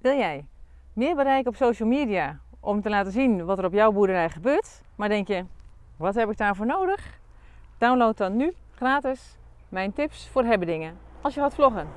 Wil jij meer bereik op social media om te laten zien wat er op jouw boerderij gebeurt? Maar denk je, wat heb ik daarvoor nodig? Download dan nu gratis mijn tips voor hebbedingen als je gaat vloggen.